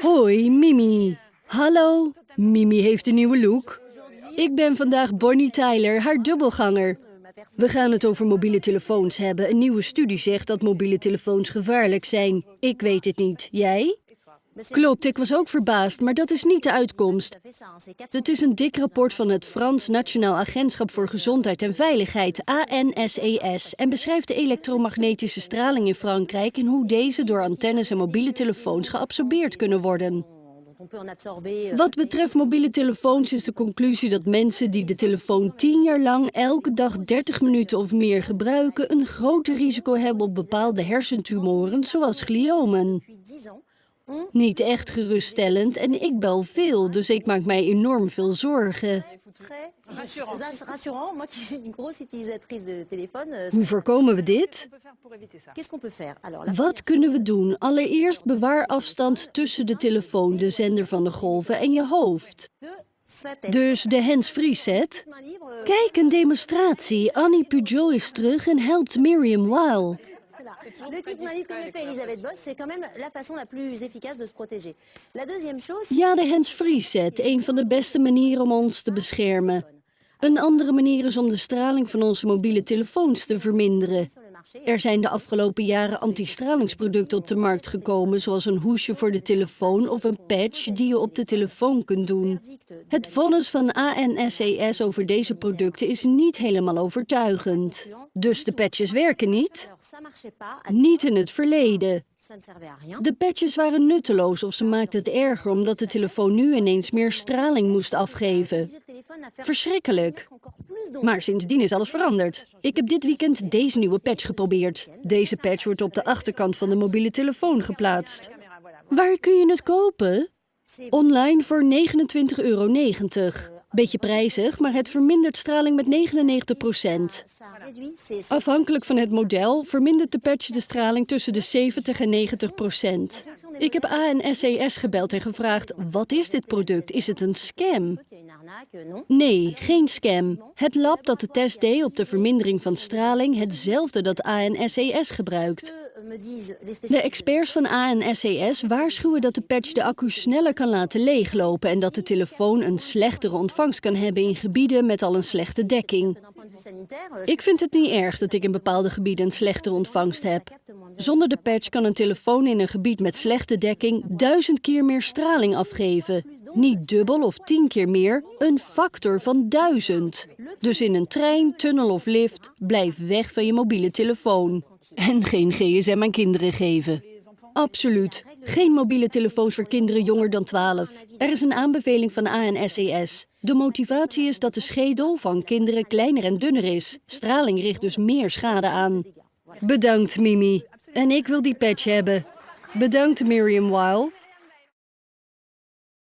Hoi, Mimi. Hallo. Mimi heeft een nieuwe look. Ik ben vandaag Bonnie Tyler, haar dubbelganger. We gaan het over mobiele telefoons hebben. Een nieuwe studie zegt dat mobiele telefoons gevaarlijk zijn. Ik weet het niet. Jij? Klopt, ik was ook verbaasd, maar dat is niet de uitkomst. Het is een dik rapport van het Frans Nationaal Agentschap voor Gezondheid en Veiligheid, ANSES, en beschrijft de elektromagnetische straling in Frankrijk en hoe deze door antennes en mobiele telefoons geabsorbeerd kunnen worden. Wat betreft mobiele telefoons is de conclusie dat mensen die de telefoon 10 jaar lang elke dag 30 minuten of meer gebruiken, een groter risico hebben op bepaalde hersentumoren, zoals gliomen. Niet echt geruststellend en ik bel veel, dus ik maak mij enorm veel zorgen. Hoe voorkomen we dit? Wat kunnen we doen? Allereerst bewaar afstand tussen de telefoon, de zender van de golven en je hoofd. Dus de hands-free set? Kijk, een demonstratie. Annie Pujol is terug en helpt Miriam Weil. Le kit manip comme le fait Elisabeth Boss, c'est quand même la façon la plus efficace de se protéger. La deuxième chose... Ja, de hands-free set, een van de beste manieren om ons te beschermen. Een andere manier is om de straling van onze mobiele telefoons te verminderen. Er zijn de afgelopen jaren antistralingsproducten op de markt gekomen, zoals een hoesje voor de telefoon of een patch die je op de telefoon kunt doen. Het vonnis van ANSES over deze producten is niet helemaal overtuigend. Dus de patches werken niet? Niet in het verleden. De patches waren nutteloos of ze maakten het erger omdat de telefoon nu ineens meer straling moest afgeven. Verschrikkelijk. Maar sindsdien is alles veranderd. Ik heb dit weekend deze nieuwe patch geprobeerd. Deze patch wordt op de achterkant van de mobiele telefoon geplaatst. Waar kun je het kopen? Online voor 29,90 euro. Beetje prijzig, maar het vermindert straling met 99 procent. Afhankelijk van het model vermindert de patch de straling tussen de 70 en 90 procent. Ik heb ANSES gebeld en gevraagd, wat is dit product? Is het een scam? Nee, geen scam. Het lab dat de test deed op de vermindering van straling hetzelfde dat ANSES gebruikt. De experts van ANSES waarschuwen dat de patch de accu sneller kan laten leeglopen en dat de telefoon een slechtere ontvangst kan hebben in gebieden met al een slechte dekking. Ik vind het niet erg dat ik in bepaalde gebieden een slechtere ontvangst heb. Zonder de patch kan een telefoon in een gebied met slechte dekking duizend keer meer straling afgeven. Niet dubbel of tien keer meer, een factor van duizend. Dus in een trein, tunnel of lift, blijf weg van je mobiele telefoon. En geen gsm aan kinderen geven. Absoluut. Geen mobiele telefoons voor kinderen jonger dan 12. Er is een aanbeveling van ANSES. De motivatie is dat de schedel van kinderen kleiner en dunner is. Straling richt dus meer schade aan. Bedankt, Mimi. En ik wil die patch hebben. Bedankt, Miriam Weil.